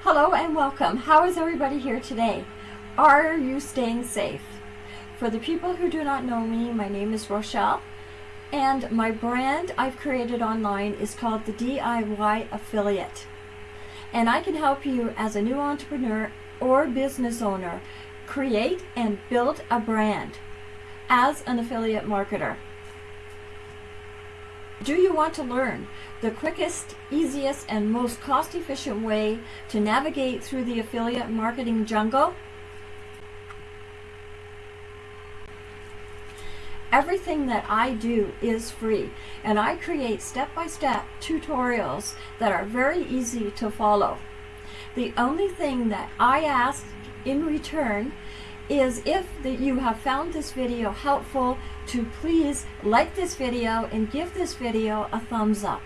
Hello and welcome. How is everybody here today? Are you staying safe? For the people who do not know me, my name is Rochelle and my brand I've created online is called the DIY Affiliate. And I can help you as a new entrepreneur or business owner create and build a brand as an affiliate marketer. Do you want to learn the quickest, easiest, and most cost-efficient way to navigate through the affiliate marketing jungle? Everything that I do is free and I create step-by-step tutorials that are very easy to follow. The only thing that I ask in return is if you have found this video helpful to please like this video and give this video a thumbs up.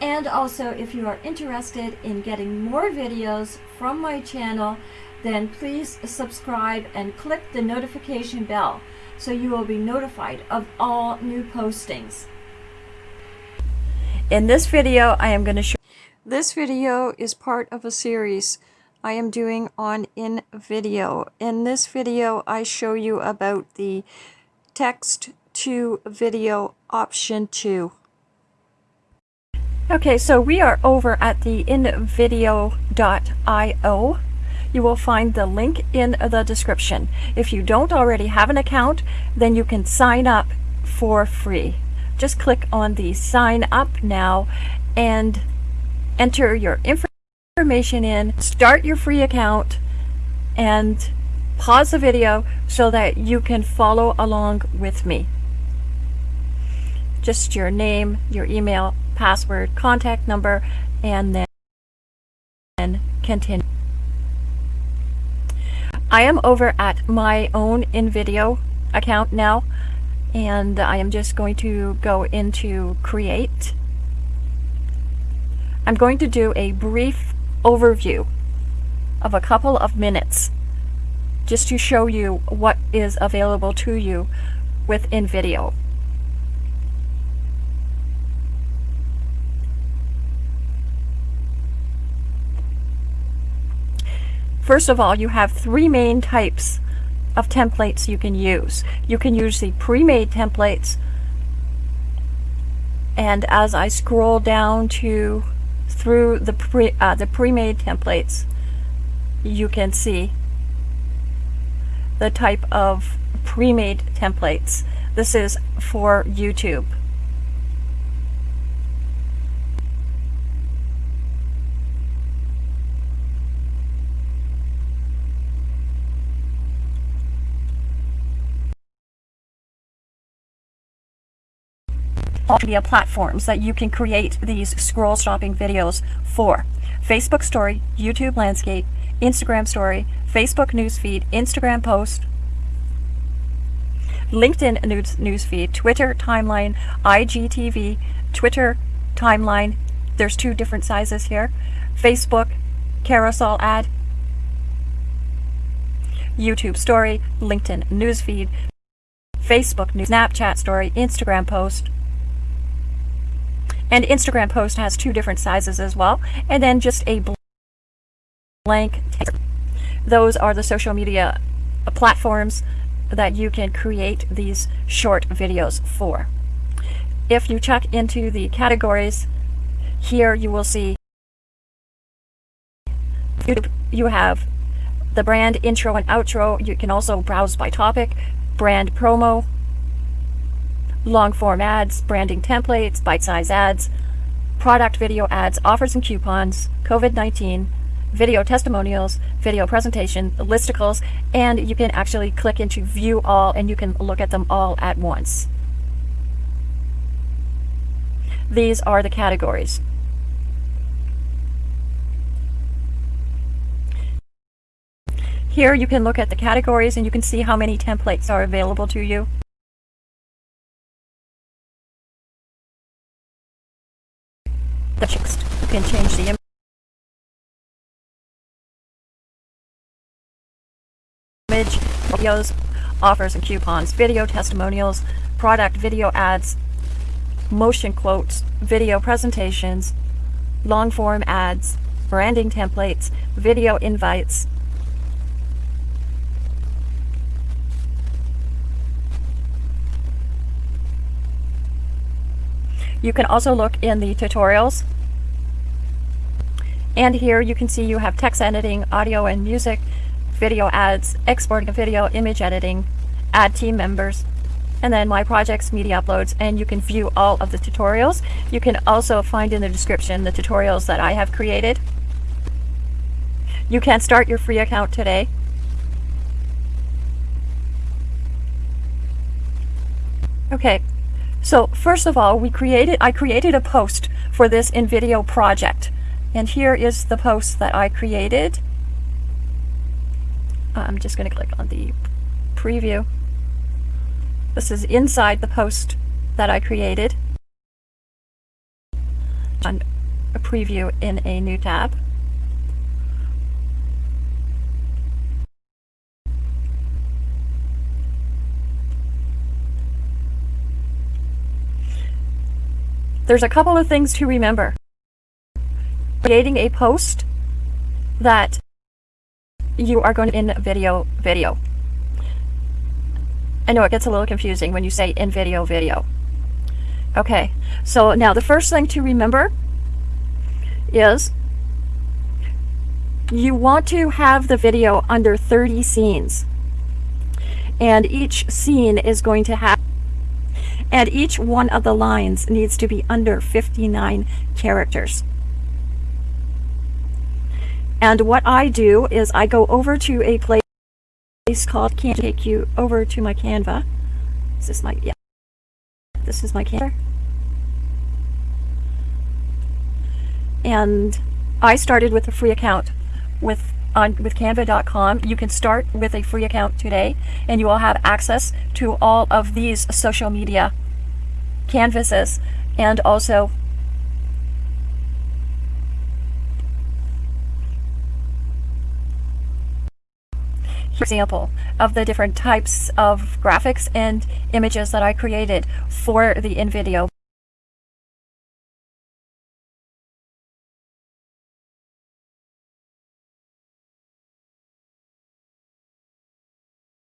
And also if you are interested in getting more videos from my channel then please subscribe and click the notification bell so you will be notified of all new postings. In this video, I am going to show this video is part of a series I am doing on in video. In this video, I show you about the text to video option 2. Okay, so we are over at the invideo.io you will find the link in the description. If you don't already have an account, then you can sign up for free. Just click on the sign up now and enter your information in, start your free account, and pause the video so that you can follow along with me. Just your name, your email, password, contact number, and then continue. I am over at my own InVideo account now and I am just going to go into create. I'm going to do a brief overview of a couple of minutes just to show you what is available to you within video. First of all, you have three main types of templates you can use. You can use the pre-made templates and as I scroll down to through the pre uh, the pre-made templates you can see the type of pre-made templates. This is for YouTube. Media platforms that you can create these scroll stopping videos for. Facebook story, YouTube landscape, Instagram story, Facebook newsfeed, Instagram post, LinkedIn news newsfeed, Twitter timeline, IGTV, Twitter timeline. There's two different sizes here. Facebook carousel ad, YouTube story, LinkedIn newsfeed, Facebook news, Snapchat story, Instagram post, and Instagram post has two different sizes as well. And then just a blank text. Those are the social media platforms that you can create these short videos for. If you check into the categories, here you will see you have the brand intro and outro. You can also browse by topic, brand promo, long form ads, branding templates, bite size ads, product video ads, offers and coupons, COVID 19, video testimonials, video presentation, listicles, and you can actually click into view all and you can look at them all at once. These are the categories. Here you can look at the categories and you can see how many templates are available to you. Text. You can change the image, videos, offers and coupons, video testimonials, product video ads, motion quotes, video presentations, long form ads, branding templates, video invites. You can also look in the tutorials. And here you can see you have text editing, audio and music, video ads, exporting a video, image editing, add team members, and then my projects, media uploads, and you can view all of the tutorials. You can also find in the description the tutorials that I have created. You can start your free account today. Okay, so first of all, we created I created a post for this InVideo project. And here is the post that I created. Uh, I'm just going to click on the preview. This is inside the post that I created. On a preview in a new tab. There's a couple of things to remember. Creating a post that you are going to InVideo video. I know it gets a little confusing when you say InVideo video. Okay, so now the first thing to remember is you want to have the video under 30 scenes. And each scene is going to have and each one of the lines needs to be under 59 characters. And what I do is I go over to a place called Can take you over to my Canva. Is this my yeah? This is my Canva. And I started with a free account with on with canva.com. You can start with a free account today and you will have access to all of these social media canvases and also example of the different types of graphics and images that I created for the InVideo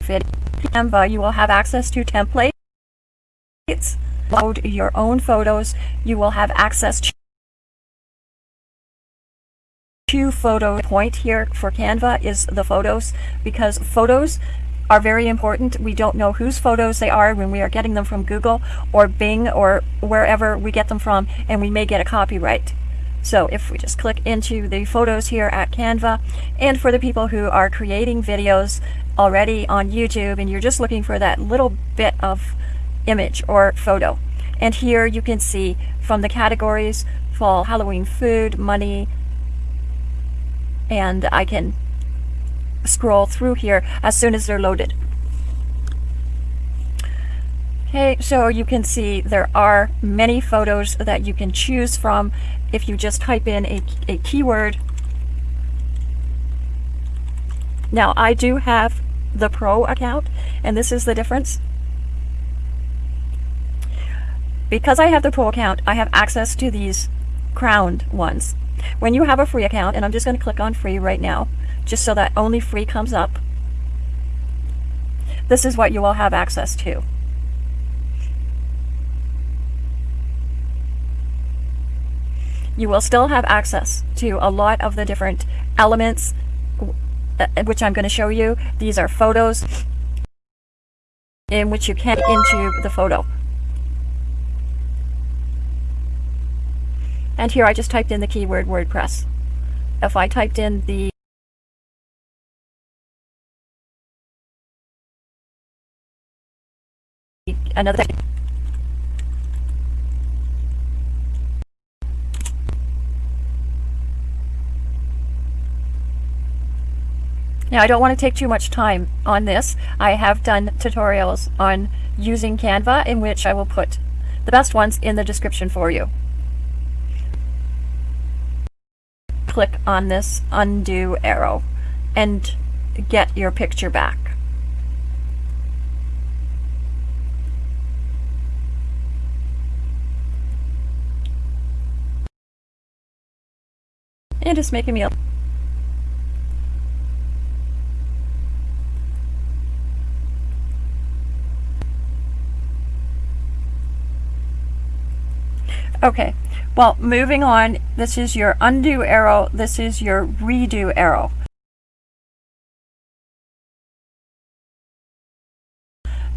Canva, you will have access to templates, load your own photos, you will have access to two photo point here for Canva is the photos because photos are very important. We don't know whose photos they are when we are getting them from Google or Bing or wherever we get them from and we may get a copyright. So if we just click into the photos here at Canva and for the people who are creating videos already on YouTube and you're just looking for that little bit of image or photo. And here you can see from the categories, fall, Halloween food, money, and I can scroll through here as soon as they're loaded. Okay, so you can see there are many photos that you can choose from if you just type in a, a keyword. Now I do have the pro account and this is the difference. Because I have the pro account, I have access to these crowned ones. When you have a free account, and I'm just going to click on free right now, just so that only free comes up, this is what you will have access to. You will still have access to a lot of the different elements Uh, which I'm going to show you. These are photos in which you can into the photo. And here I just typed in the keyword WordPress. If I typed in the another Now I don't want to take too much time on this. I have done tutorials on using Canva in which I will put the best ones in the description for you. Click on this undo arrow and get your picture back. And it's making me Okay, well, moving on, this is your undo arrow, this is your redo arrow.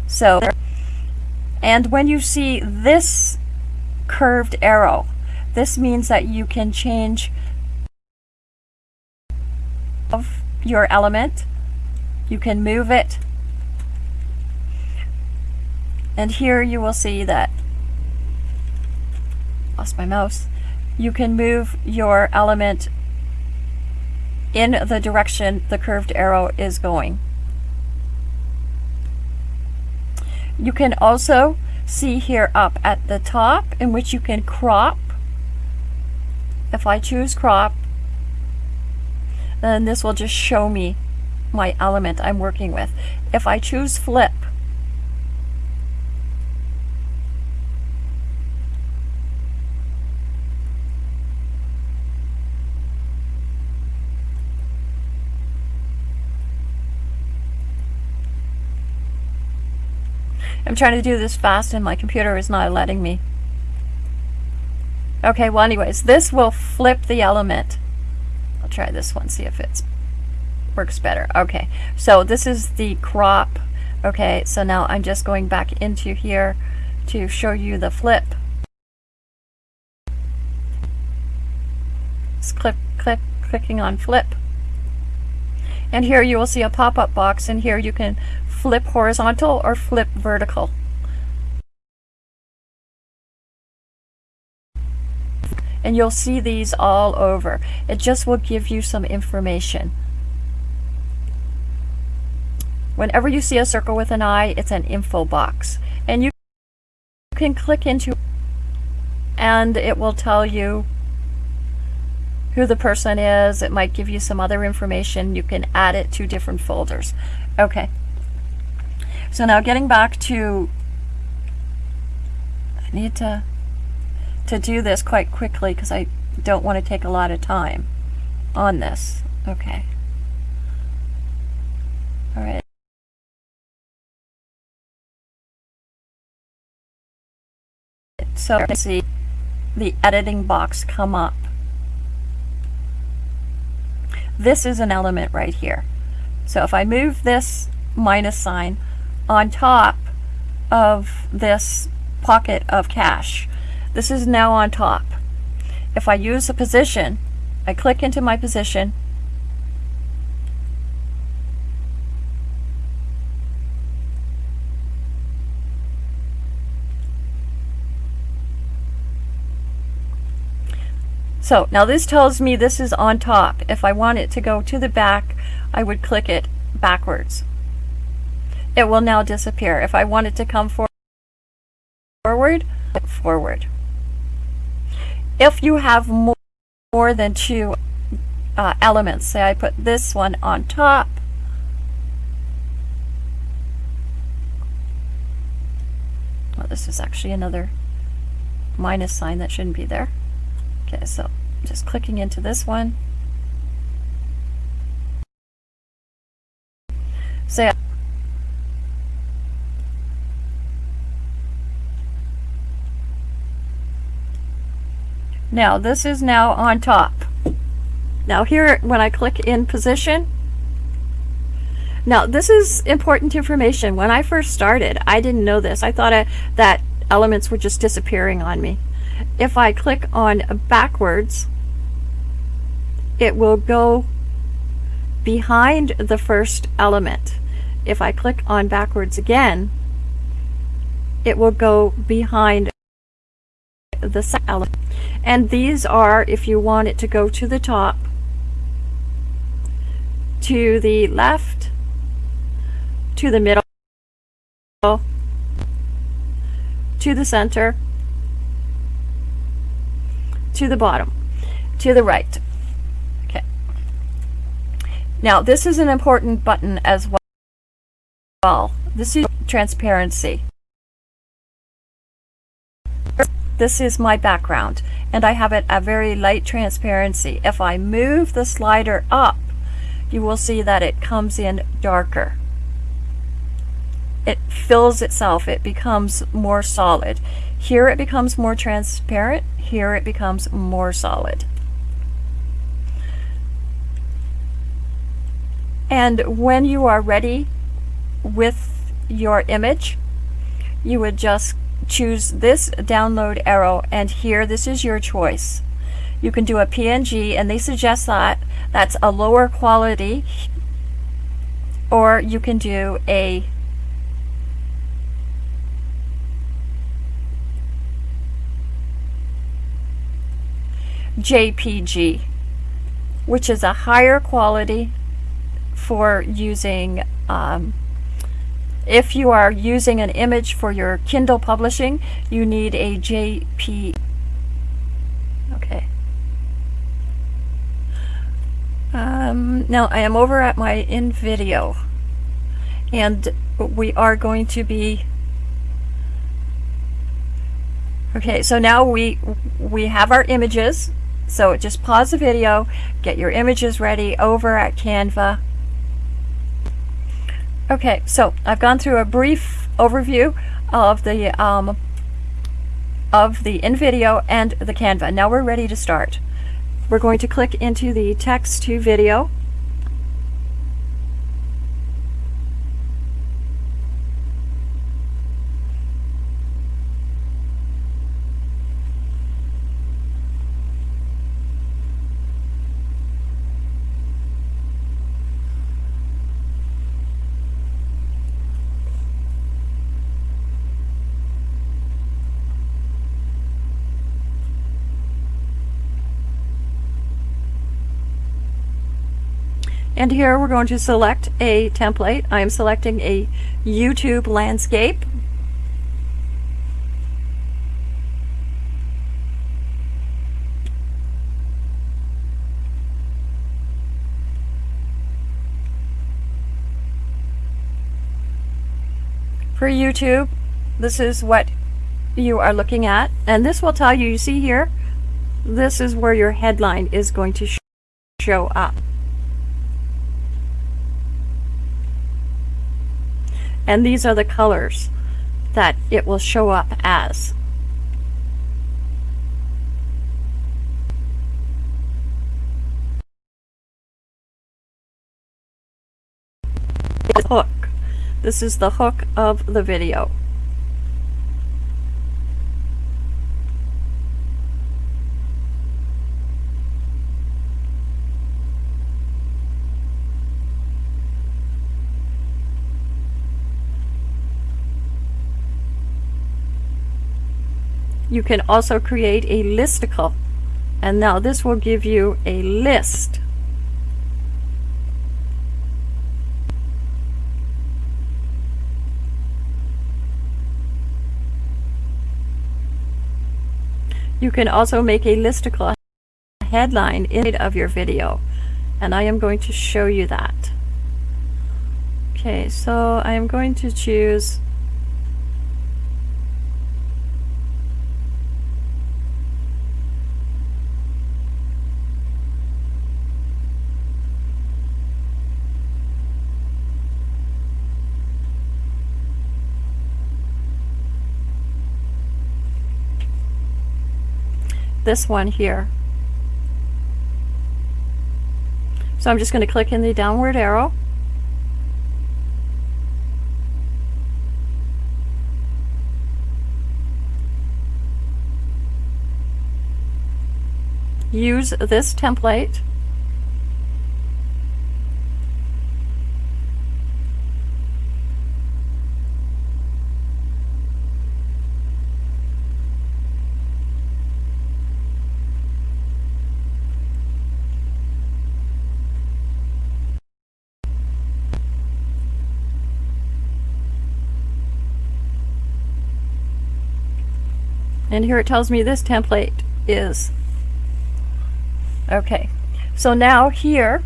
So, and when you see this curved arrow, this means that you can change of your element. You can move it. And here you will see that lost my mouse. You can move your element in the direction the curved arrow is going. You can also see here up at the top in which you can crop. If I choose crop, then this will just show me my element I'm working with. If I choose flip, I'm trying to do this fast and my computer is not letting me. Okay, well anyways, this will flip the element. I'll try this one, see if it works better. Okay, so this is the crop. Okay, so now I'm just going back into here to show you the flip. Just click, click, clicking on flip. And here you will see a pop-up box and here you can flip horizontal or flip vertical. And you'll see these all over. It just will give you some information. Whenever you see a circle with an eye, it's an info box. And you can click into and it will tell you who the person is. It might give you some other information. You can add it to different folders. Okay. So now getting back to, I need to, to do this quite quickly because I don't want to take a lot of time on this. Okay. All right. So can see the editing box come up. This is an element right here. So if I move this minus sign, on top of this pocket of cash. This is now on top. If I use a position, I click into my position, So now this tells me this is on top. If I want it to go to the back, I would click it backwards it will now disappear. If I want it to come for forward, forward. If you have more, more than two uh, elements, say I put this one on top, well, this is actually another minus sign that shouldn't be there. Okay, so just clicking into this one. Say Now this is now on top. Now here, when I click in position, now this is important information. When I first started, I didn't know this. I thought I, that elements were just disappearing on me. If I click on backwards, it will go behind the first element. If I click on backwards again, it will go behind the element. And these are, if you want it to go to the top, to the left, to the middle, to the center, to the bottom, to the right. Okay. Now this is an important button as well. This is transparency. This is my background and I have it a very light transparency. If I move the slider up, you will see that it comes in darker. It fills itself, it becomes more solid. Here it becomes more transparent, here it becomes more solid. And when you are ready with your image, you would just choose this download arrow and here this is your choice. You can do a PNG and they suggest that that's a lower quality or you can do a JPG which is a higher quality for using um, if you are using an image for your Kindle publishing, you need a JP. Okay. Um, now I am over at my InVideo and we are going to be okay so now we we have our images so just pause the video get your images ready over at Canva Okay, so I've gone through a brief overview of the um, of the InVideo and the Canva. Now we're ready to start. We're going to click into the text to video. And here we're going to select a template. I am selecting a YouTube landscape. For YouTube, this is what you are looking at. And this will tell you, you see here, this is where your headline is going to show up. And these are the colors that it will show up as. Hook. This is the hook of the video. You can also create a listicle. And now this will give you a list. You can also make a listicle headline in of your video. And I am going to show you that. Okay, so I am going to choose this one here. So I'm just going to click in the downward arrow. Use this template and here it tells me this template is. Okay. So now here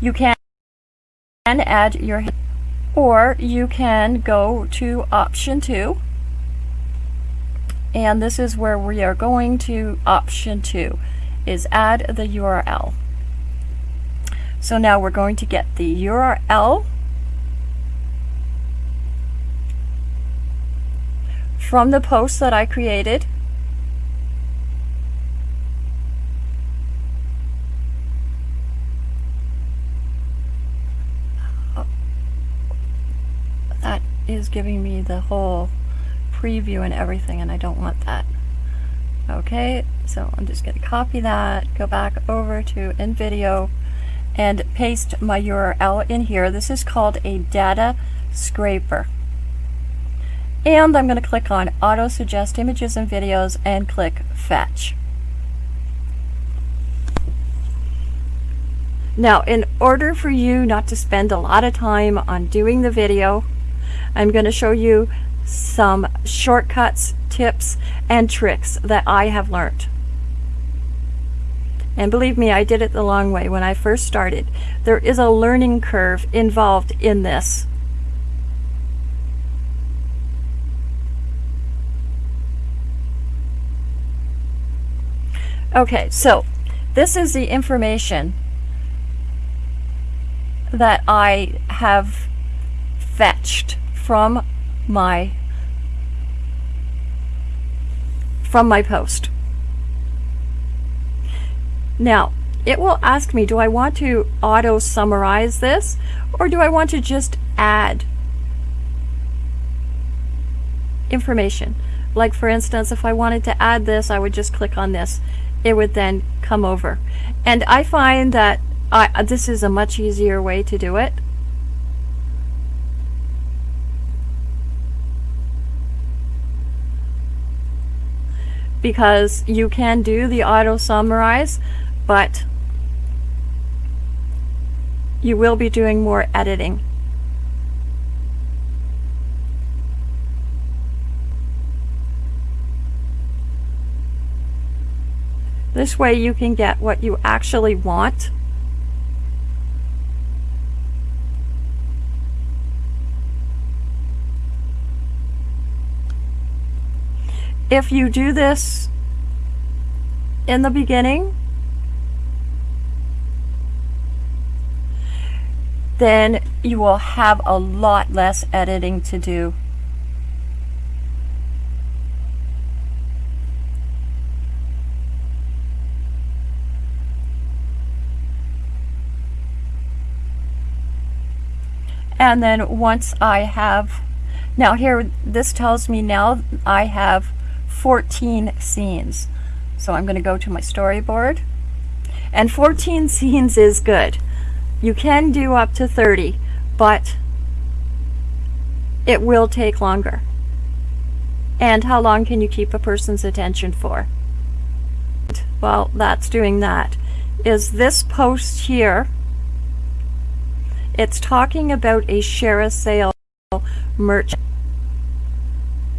you can add your or you can go to option two. And this is where we are going to option two is add the URL. So now we're going to get the URL from the post that I created. That is giving me the whole preview and everything and I don't want that. Okay, so I'm just going to copy that, go back over to InVideo and paste my URL in here. This is called a data scraper. And I'm going to click on auto suggest images and videos and click fetch. Now, in order for you not to spend a lot of time on doing the video, I'm going to show you some shortcuts, tips, and tricks that I have learned. And believe me, I did it the long way when I first started. There is a learning curve involved in this. Okay, so this is the information that I have fetched from my from my post. Now, it will ask me, do I want to auto summarize this or do I want to just add information? Like for instance, if I wanted to add this, I would just click on this. It would then come over. And I find that I, this is a much easier way to do it. because you can do the auto summarize, but you will be doing more editing. This way you can get what you actually want. if you do this in the beginning, then you will have a lot less editing to do. And then once I have, now here, this tells me now I have 14 scenes. So I'm going to go to my storyboard. And 14 scenes is good. You can do up to 30, but it will take longer. And how long can you keep a person's attention for? Well, that's doing that. Is this post here, it's talking about a ShareASale merchant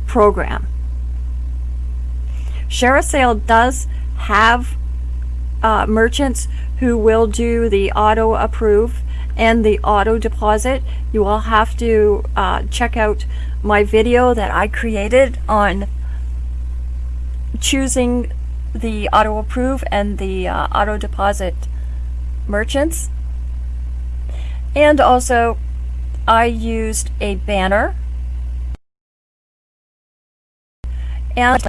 program. ShareASale does have uh, merchants who will do the auto approve and the auto deposit. You will have to uh, check out my video that I created on choosing the auto approve and the uh, auto deposit merchants. And also I used a banner and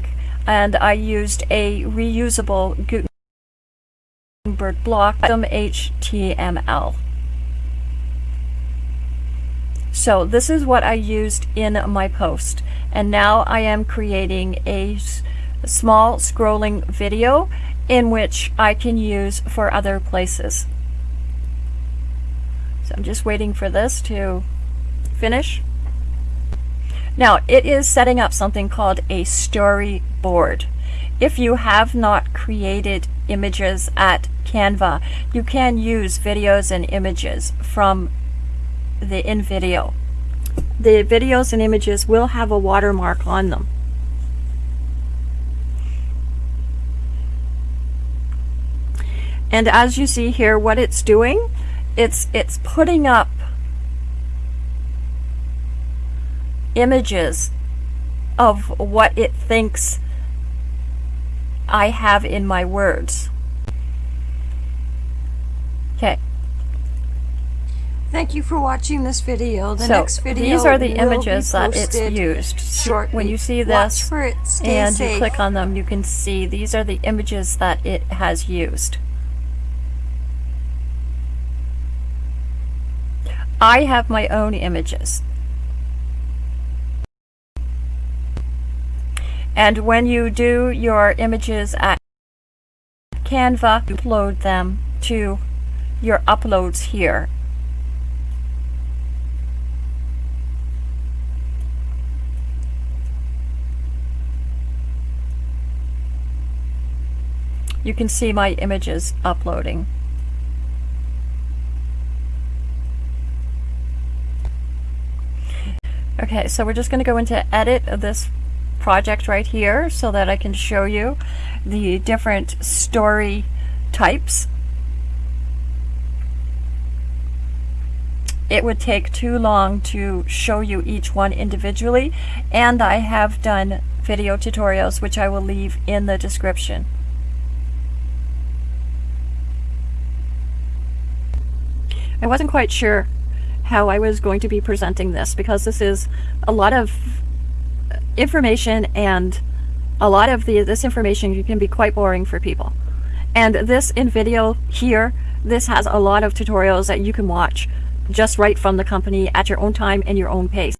and I used a reusable Gutenberg block some HTML. So this is what I used in my post and now I am creating a small scrolling video in which I can use for other places. So I'm just waiting for this to finish. Now, it is setting up something called a storyboard. If you have not created images at Canva, you can use videos and images from the InVideo. The videos and images will have a watermark on them. And as you see here, what it's doing, it's, it's putting up images of what it thinks I have in my words. Okay, Thank you for watching this video. The so next video these are the images that it's used. Shortly. When you see Watch this for it. Stay and safe. you click on them, you can see these are the images that it has used. I have my own images. And when you do your images at Canva, upload them to your uploads here. You can see my images uploading. Okay, so we're just going to go into edit of this project right here so that I can show you the different story types. It would take too long to show you each one individually and I have done video tutorials which I will leave in the description. I wasn't quite sure how I was going to be presenting this because this is a lot of information and a lot of the this information can be quite boring for people. And this InVideo here, this has a lot of tutorials that you can watch just right from the company at your own time and your own pace.